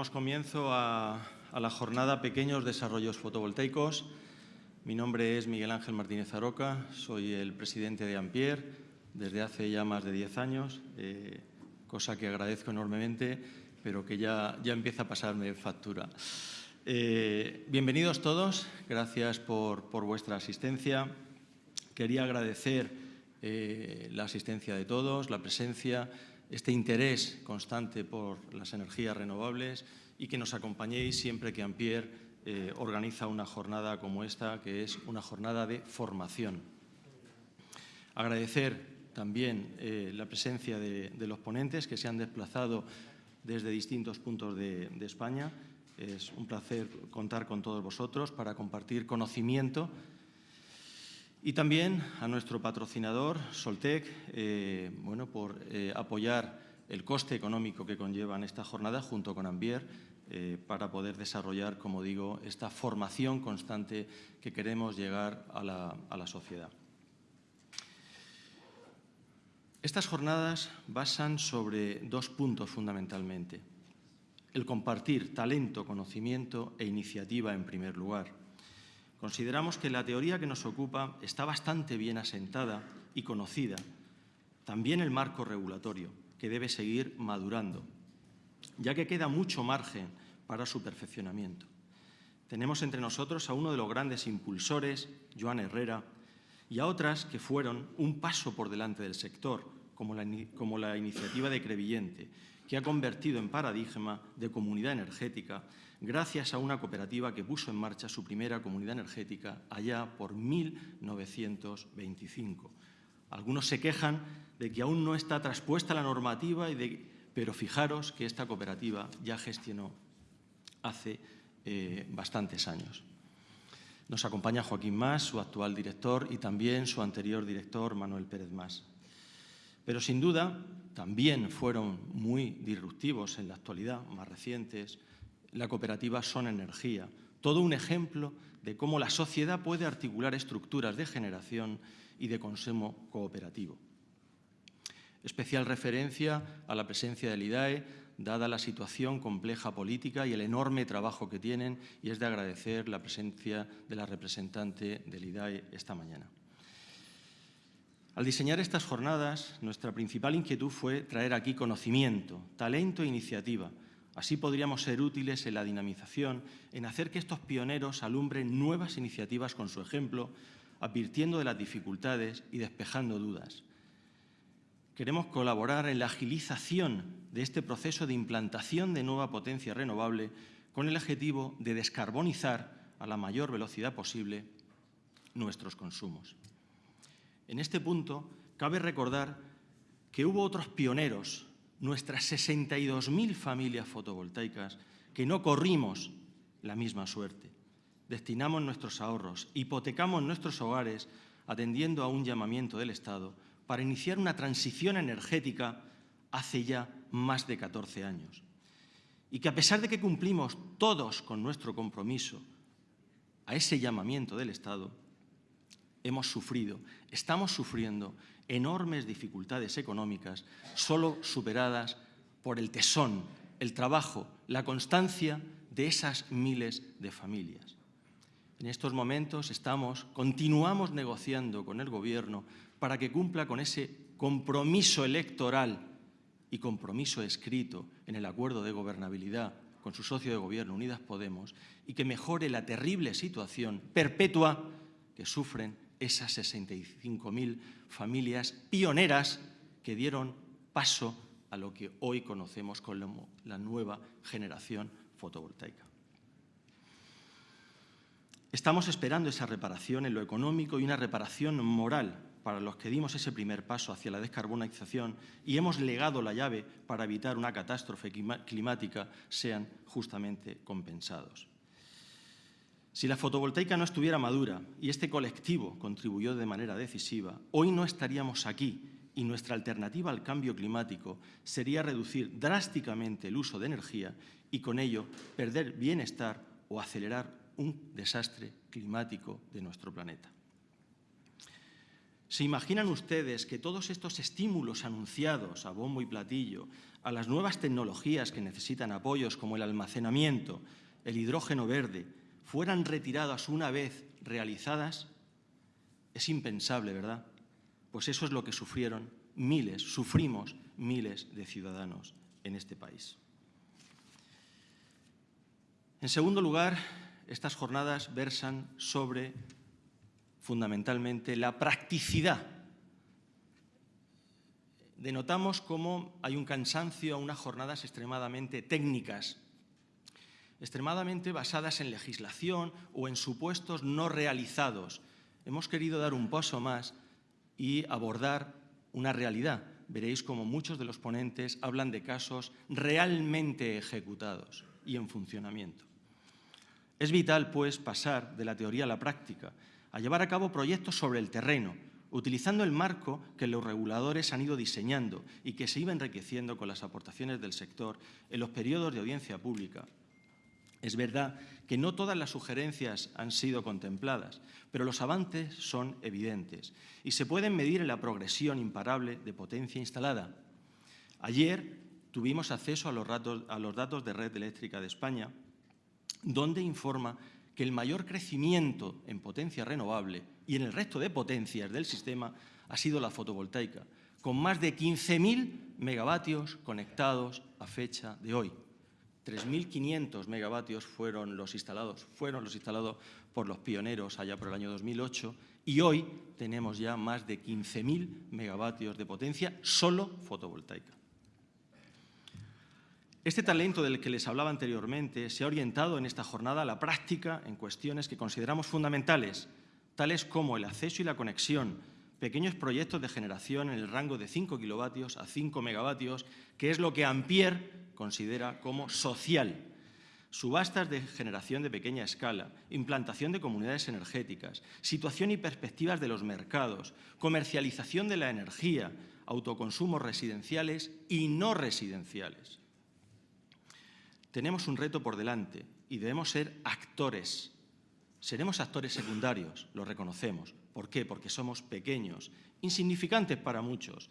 damos comienzo a, la jornada Pequeños Desarrollos Fotovoltaicos. Mi nombre es Miguel Ángel Martínez Aroca, soy el presidente de Ampier desde hace ya más de 10 años, eh, cosa que agradezco enormemente, pero que ya, ya empieza a pasarme factura. Eh, bienvenidos todos, gracias por, vuestra asistencia. Quería agradecer eh, la asistencia de todos, la presencia, este interés constante por las energías renovables y que nos acompañéis siempre que Ampier eh, organiza una jornada como esta, que es una jornada de formación. Agradecer también eh, la presencia de, los ponentes que se han desplazado desde distintos puntos de España. Es un placer contar con todos vosotros para compartir conocimiento y también a nuestro patrocinador, Soltec, eh, bueno, por eh, apoyar el coste económico que conllevan esta jornada junto con Ambier eh, para poder desarrollar, como digo, esta formación constante que queremos llegar a la, a la sociedad. Estas jornadas basan sobre dos puntos fundamentalmente. El compartir talento, conocimiento e iniciativa en primer lugar Consideramos que la teoría que nos ocupa está bastante bien asentada y conocida, también el marco regulatorio, que debe seguir madurando, ya que queda mucho margen para su perfeccionamiento. Tenemos entre nosotros a uno de los grandes impulsores, Joan Herrera, y a otras que fueron un paso por delante del sector, como la, iniciativa de Crevillente, que ha convertido en paradigma de comunidad energética gracias a una cooperativa que puso en marcha su primera comunidad energética allá por 1925. Algunos se quejan de que aún no está traspuesta la normativa, pero fijaros que esta cooperativa ya gestionó hace eh, bastantes años. Nos acompaña Joaquín Más, su actual director, y también su anterior director, Manuel Pérez Más. Pero sin duda también fueron muy disruptivos en la actualidad, más recientes, la cooperativa Son Energía, todo un ejemplo de cómo la sociedad puede articular estructuras de generación y de consumo cooperativo. Especial referencia a la presencia del IDAE, dada la situación compleja política y el enorme trabajo que tienen, y es de agradecer la presencia de la representante del IDAE esta mañana. Al diseñar estas jornadas, nuestra principal inquietud fue traer aquí conocimiento, talento e iniciativa, Así podríamos ser útiles en la dinamización, en hacer que estos pioneros alumbren nuevas iniciativas con su ejemplo, advirtiendo de las dificultades y despejando dudas. Queremos colaborar en la agilización de este proceso de implantación de nueva potencia renovable con el objetivo de descarbonizar a la mayor velocidad posible nuestros consumos. En este punto, cabe recordar que hubo otros pioneros nuestras 62.000 familias fotovoltaicas que no corrimos la misma suerte. Destinamos nuestros ahorros, hipotecamos nuestros hogares atendiendo a un llamamiento del Estado para iniciar una transición energética hace ya más de 14 años. Y que a pesar de que cumplimos todos con nuestro compromiso a ese llamamiento del Estado, hemos sufrido, estamos sufriendo enormes dificultades económicas, solo superadas por el tesón, el trabajo, la constancia de esas miles de familias. En estos momentos estamos, continuamos negociando con el Gobierno para que cumpla con ese compromiso electoral y compromiso escrito en el acuerdo de gobernabilidad con su socio de gobierno, Unidas Podemos, y que mejore la terrible situación perpetua que sufren esas 65.000 familias pioneras que dieron paso a lo que hoy conocemos como la nueva generación fotovoltaica. Estamos esperando esa reparación en lo económico y una reparación moral para los que dimos ese primer paso hacia la descarbonización y hemos legado la llave para evitar una catástrofe climática sean justamente compensados. Si la fotovoltaica no estuviera madura y este colectivo contribuyó de manera decisiva, hoy no estaríamos aquí y nuestra alternativa al cambio climático sería reducir drásticamente el uso de energía y con ello perder bienestar o acelerar un desastre climático de nuestro planeta. ¿Se imaginan ustedes que todos estos estímulos anunciados a bombo y platillo, a las nuevas tecnologías que necesitan apoyos como el almacenamiento, el hidrógeno verde, fueran retiradas una vez realizadas? Es impensable, ¿verdad? Pues eso es lo que sufrieron miles, sufrimos miles de ciudadanos en este país. En segundo lugar, estas jornadas versan sobre fundamentalmente la practicidad. Denotamos cómo hay un cansancio a unas jornadas extremadamente técnicas, extremadamente basadas en legislación o en supuestos no realizados. Hemos querido dar un paso más y abordar una realidad. Veréis como muchos de los ponentes hablan de casos realmente ejecutados y en funcionamiento. Es vital, pues, pasar de la teoría a la práctica a llevar a cabo proyectos sobre el terreno, utilizando el marco que los reguladores han ido diseñando y que se iba enriqueciendo con las aportaciones del sector en los periodos de audiencia pública. Es verdad que no todas las sugerencias han sido contempladas, pero los avances son evidentes y se pueden medir en la progresión imparable de potencia instalada. Ayer tuvimos acceso a los, a los datos de Red Eléctrica de España, donde informa que el mayor crecimiento en potencia renovable y en el resto de potencias del sistema ha sido la fotovoltaica, con más de 15.000 megavatios conectados a fecha de hoy. 3.500 megavatios fueron los instalados, fueron los instalados por los pioneros allá por el año 2008 y hoy tenemos ya más de 15.000 megavatios de potencia solo fotovoltaica. Este talento del que les hablaba anteriormente se ha orientado en esta jornada a la práctica en cuestiones que consideramos fundamentales, tales como el acceso y la conexión, pequeños proyectos de generación en el rango de 5 kilovatios a 5 megavatios, que es lo que Ampier considera como social. Subastas de generación de pequeña escala, implantación de comunidades energéticas, situación y perspectivas de los mercados, comercialización de la energía, autoconsumos residenciales y no residenciales. Tenemos un reto por delante y debemos ser actores. Seremos actores secundarios, lo reconocemos. ¿Por qué? Porque somos pequeños, insignificantes para muchos.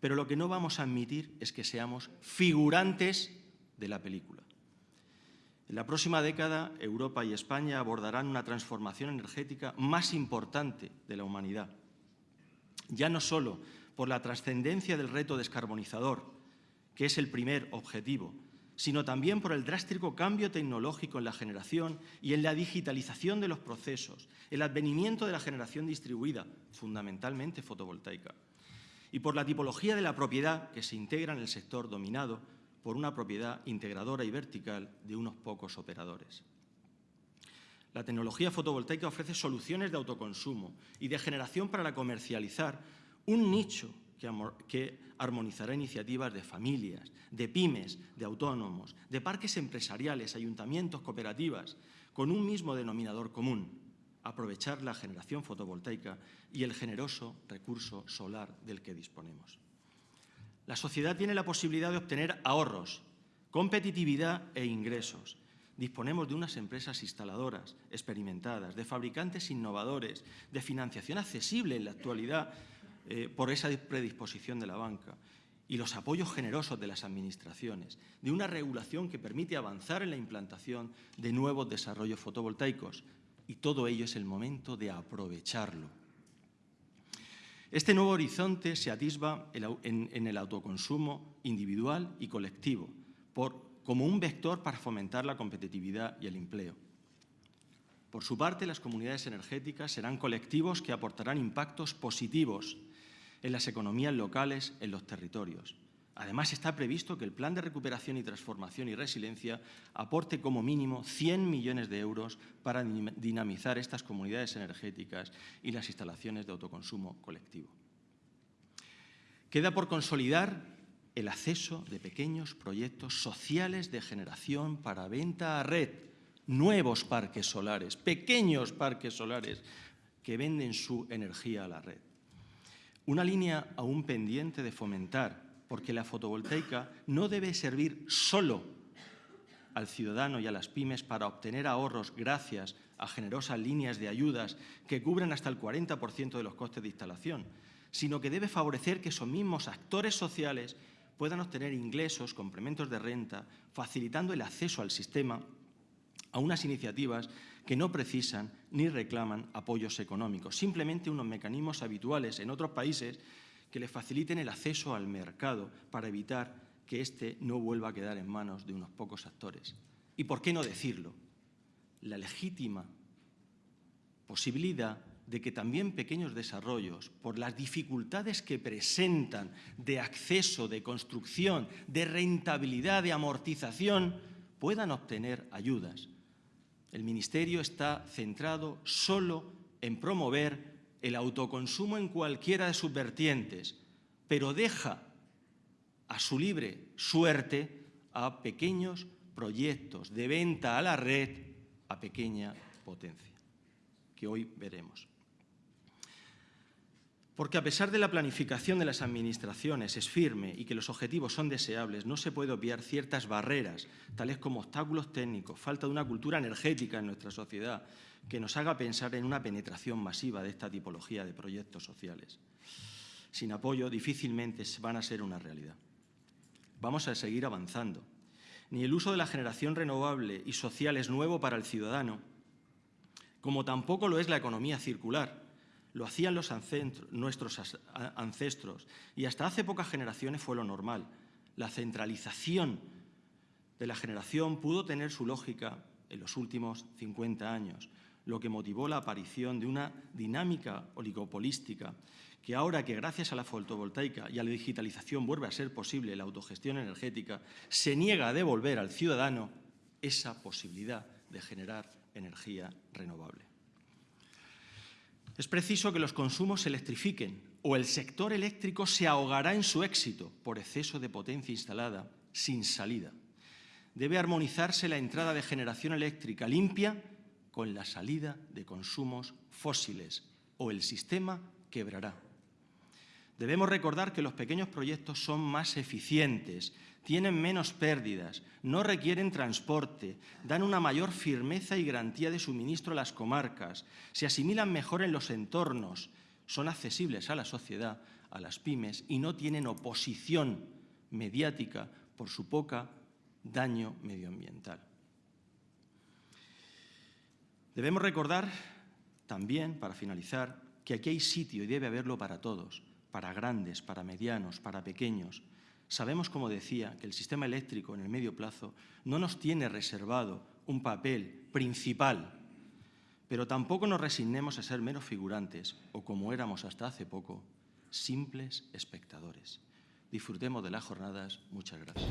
Pero lo que no vamos a admitir es que seamos figurantes de la película. En la próxima década, Europa y España abordarán una transformación energética más importante de la humanidad. Ya no solo por la trascendencia del reto descarbonizador, que es el primer objetivo, sino también por el drástico cambio tecnológico en la generación y en la digitalización de los procesos, el advenimiento de la generación distribuida, fundamentalmente fotovoltaica, y por la tipología de la propiedad que se integra en el sector dominado por una propiedad integradora y vertical de unos pocos operadores. La tecnología fotovoltaica ofrece soluciones de autoconsumo y de generación para comercializar un nicho que, armonizará iniciativas de familias, de pymes, de autónomos, de parques empresariales, ayuntamientos, cooperativas, con un mismo denominador común, aprovechar la generación fotovoltaica y el generoso recurso solar del que disponemos. La sociedad tiene la posibilidad de obtener ahorros, competitividad e ingresos. Disponemos de unas empresas instaladoras, experimentadas, de fabricantes innovadores, de financiación accesible en la actualidad eh, por esa predisposición de la banca y los apoyos generosos de las administraciones, de una regulación que permite avanzar en la implantación de nuevos desarrollos fotovoltaicos. Y todo ello es el momento de aprovecharlo. Este nuevo horizonte se atisba en, el autoconsumo individual y colectivo, como un vector para fomentar la competitividad y el empleo. Por su parte, las comunidades energéticas serán colectivos que aportarán impactos positivos en las economías locales, en los territorios. Además, está previsto que el Plan de Recuperación y Transformación y Resiliencia aporte como mínimo 100 millones de euros para dinamizar estas comunidades energéticas y las instalaciones de autoconsumo colectivo. Queda por consolidar el acceso de pequeños proyectos sociales de generación para venta a red, nuevos parques solares, pequeños parques solares que venden su energía a la red. Una línea aún pendiente de fomentar, porque la fotovoltaica no debe servir solo al ciudadano y a las pymes para obtener ahorros gracias a generosas líneas de ayudas que cubren hasta el 40% de los costes de instalación, sino que debe favorecer que esos mismos actores sociales puedan obtener ingresos, complementos de renta, facilitando el acceso al sistema a unas iniciativas que no precisan ni reclaman apoyos económicos, simplemente unos mecanismos habituales en otros países que les faciliten el acceso al mercado para evitar que éste no vuelva a quedar en manos de unos pocos actores. ¿Y por qué no decirlo? La legítima posibilidad de que también pequeños desarrollos, por las dificultades que presentan de acceso, de construcción, de rentabilidad, de amortización, puedan obtener ayudas. El Ministerio está centrado solo en promover el autoconsumo en cualquiera de sus vertientes, pero deja a su libre suerte a pequeños proyectos de venta a la red a pequeña potencia, que hoy veremos. Porque a pesar de la planificación de las administraciones es firme y que los objetivos son deseables, no se puede obviar ciertas barreras, tales como obstáculos técnicos, falta de una cultura energética en nuestra sociedad que nos haga pensar en una penetración masiva de esta tipología de proyectos sociales. Sin apoyo difícilmente van a ser una realidad. Vamos a seguir avanzando. Ni el uso de la generación renovable y social es nuevo para el ciudadano, como tampoco lo es la economía circular, lo hacían nuestros ancestros y hasta hace pocas generaciones fue lo normal. La centralización de la generación pudo tener su lógica en los últimos 50 años, lo que motivó la aparición de una dinámica oligopolística que ahora que gracias a la fotovoltaica y a la digitalización vuelve a ser posible la autogestión energética, se niega a devolver al ciudadano esa posibilidad de generar energía renovable. Es preciso que los consumos se electrifiquen o el sector eléctrico se ahogará en su éxito por exceso de potencia instalada sin salida. Debe armonizarse la entrada de generación eléctrica limpia con la salida de consumos fósiles o el sistema quebrará. Debemos recordar que los pequeños proyectos son más eficientes, tienen menos pérdidas, no requieren transporte, dan una mayor firmeza y garantía de suministro a las comarcas, se asimilan mejor en los entornos, son accesibles a la sociedad, a las pymes y no tienen oposición mediática por su poca daño medioambiental. Debemos recordar también, para finalizar, que aquí hay sitio y debe haberlo para todos, para grandes, para medianos, para pequeños, Sabemos, como decía, que el sistema eléctrico en el medio plazo no nos tiene reservado un papel principal, pero tampoco nos resignemos a ser meros figurantes o, como éramos hasta hace poco, simples espectadores. Disfrutemos de las jornadas. Muchas gracias.